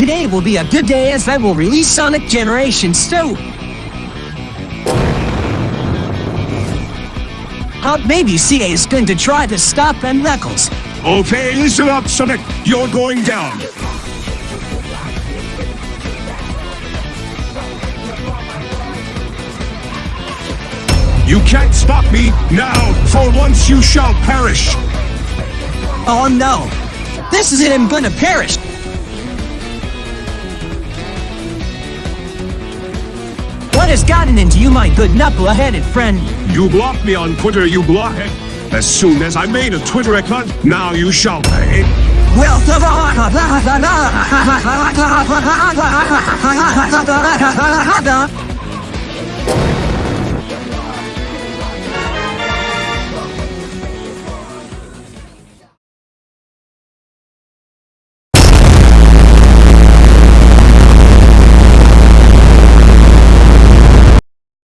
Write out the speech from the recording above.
Today will be a good day as I will release Sonic Generations 2. Uh, maybe CA is going to try to stop them Knuckles. Okay, listen up, Sonic. You're going down. You can't stop me now. For once you shall perish. Oh no! This is it, I'm gonna perish! Has gotten into you, my good knuckle-headed friend? You blocked me on Twitter, you blockhead. As soon as I made a Twitter account, now you shall pay. Well,